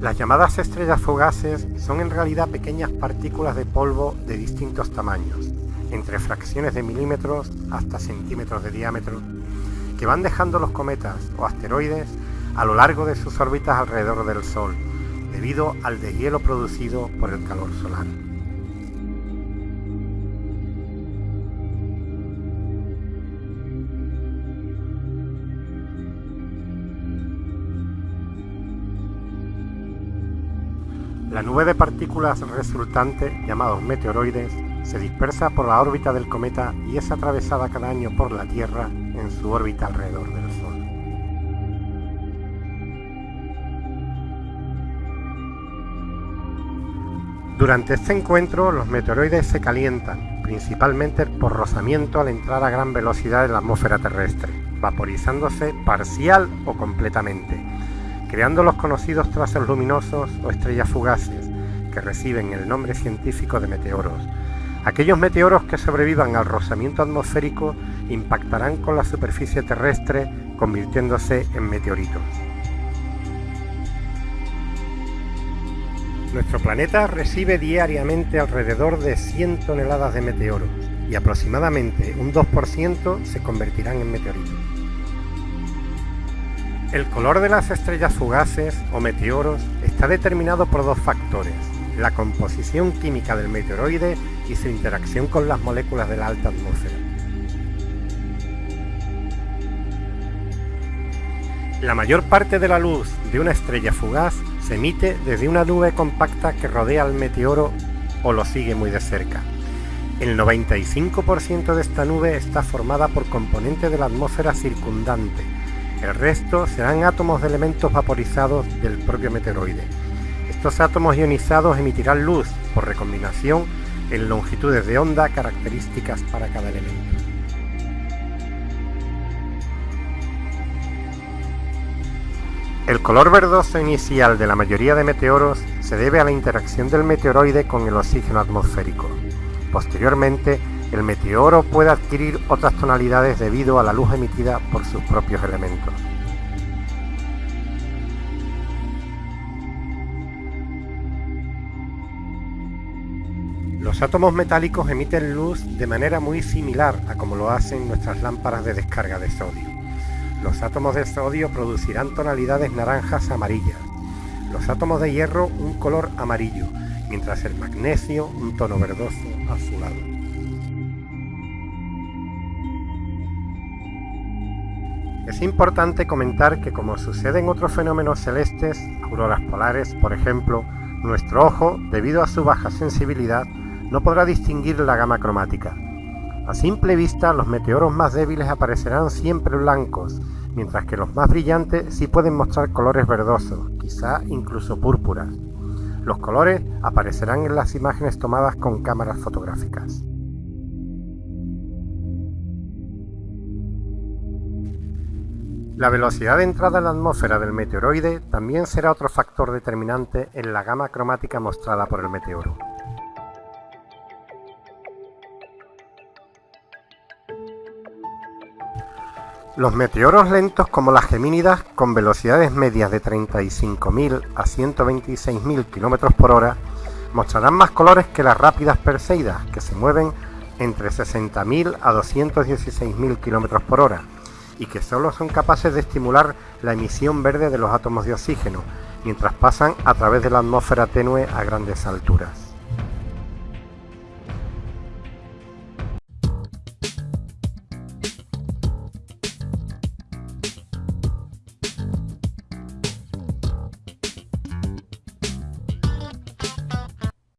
Las llamadas estrellas fugaces son en realidad pequeñas partículas de polvo de distintos tamaños, entre fracciones de milímetros hasta centímetros de diámetro, que van dejando los cometas o asteroides a lo largo de sus órbitas alrededor del Sol, debido al deshielo producido por el calor solar. La nube de partículas resultante, llamados meteoroides, se dispersa por la órbita del cometa y es atravesada cada año por la Tierra en su órbita alrededor del Sol. Durante este encuentro los meteoroides se calientan, principalmente por rozamiento al entrar a gran velocidad en la atmósfera terrestre, vaporizándose parcial o completamente, creando los conocidos trazos luminosos o estrellas fugaces, que reciben el nombre científico de meteoros. Aquellos meteoros que sobrevivan al rozamiento atmosférico impactarán con la superficie terrestre convirtiéndose en meteoritos. Nuestro planeta recibe diariamente alrededor de 100 toneladas de meteoros y aproximadamente un 2% se convertirán en meteoritos. El color de las estrellas fugaces o meteoros está determinado por dos factores, la composición química del meteoroide y su interacción con las moléculas de la alta atmósfera. La mayor parte de la luz de una estrella fugaz se emite desde una nube compacta que rodea al meteoro o lo sigue muy de cerca. El 95% de esta nube está formada por componentes de la atmósfera circundante. El resto serán átomos de elementos vaporizados del propio meteoroide. Estos átomos ionizados emitirán luz por recombinación en longitudes de onda características para cada elemento. El color verdoso inicial de la mayoría de meteoros se debe a la interacción del meteoroide con el oxígeno atmosférico. Posteriormente, el meteoro puede adquirir otras tonalidades debido a la luz emitida por sus propios elementos. Los átomos metálicos emiten luz de manera muy similar a como lo hacen nuestras lámparas de descarga de sodio. Los átomos de sodio producirán tonalidades naranjas amarillas, los átomos de hierro un color amarillo, mientras el magnesio un tono verdoso azulado. Es importante comentar que como sucede en otros fenómenos celestes, auroras polares por ejemplo, nuestro ojo, debido a su baja sensibilidad, no podrá distinguir la gama cromática. A simple vista, los meteoros más débiles aparecerán siempre blancos, mientras que los más brillantes sí pueden mostrar colores verdosos, quizá incluso púrpuras. Los colores aparecerán en las imágenes tomadas con cámaras fotográficas. La velocidad de entrada en la atmósfera del meteoroide también será otro factor determinante en la gama cromática mostrada por el meteoro. Los meteoros lentos como las gemínidas con velocidades medias de 35.000 a 126.000 km por hora mostrarán más colores que las rápidas Perseidas que se mueven entre 60.000 a 216.000 km por hora y que solo son capaces de estimular la emisión verde de los átomos de oxígeno mientras pasan a través de la atmósfera tenue a grandes alturas.